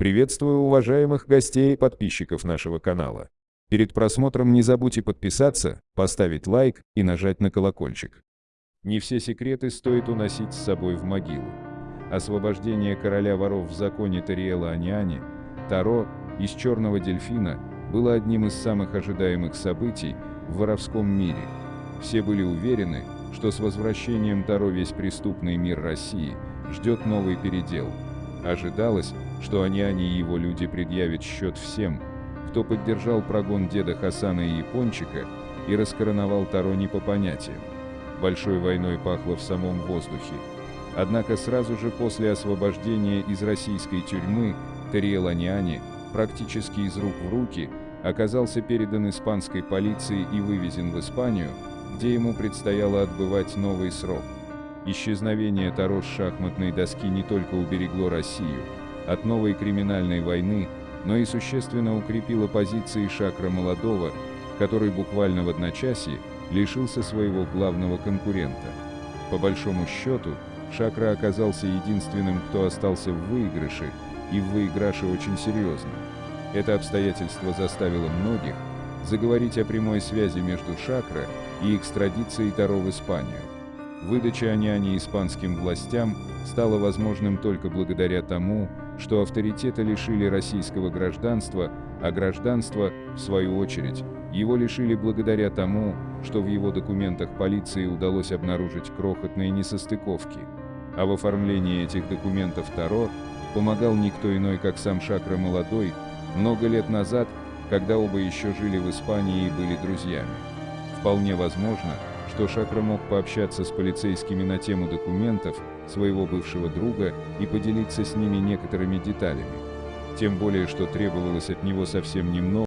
Приветствую уважаемых гостей и подписчиков нашего канала. Перед просмотром не забудьте подписаться, поставить лайк и нажать на колокольчик. Не все секреты стоит уносить с собой в могилу. Освобождение короля воров в законе Тариэла Аниани, Таро из черного дельфина было одним из самых ожидаемых событий в воровском мире. Все были уверены, что с возвращением Таро весь преступный мир России ждет новый передел. Ожидалось, что Аниани и его люди предъявят счет всем, кто поддержал прогон деда Хасана и Япончика и раскороновал Таро не по понятиям. Большой войной пахло в самом воздухе. Однако сразу же после освобождения из российской тюрьмы Тариэл Аниани практически из рук в руки оказался передан испанской полиции и вывезен в Испанию, где ему предстояло отбывать новый срок. Исчезновение Таро с шахматной доски не только уберегло Россию от новой криминальной войны, но и существенно укрепило позиции Шакра Молодого, который буквально в одночасье лишился своего главного конкурента. По большому счету, Шакра оказался единственным, кто остался в выигрыше, и в выиграше очень серьезно. Это обстоятельство заставило многих заговорить о прямой связи между Шакра и экстрадицией Таро в Испанию. Выдача Аняни испанским властям стала возможным только благодаря тому, что авторитета лишили российского гражданства, а гражданство, в свою очередь, его лишили благодаря тому, что в его документах полиции удалось обнаружить крохотные несостыковки. А в оформлении этих документов Таро помогал никто иной, как сам Шакра Молодой, много лет назад, когда оба еще жили в Испании и были друзьями. Вполне возможно, что Шакра мог пообщаться с полицейскими на тему документов своего бывшего друга и поделиться с ними некоторыми деталями. Тем более, что требовалось от него совсем немного,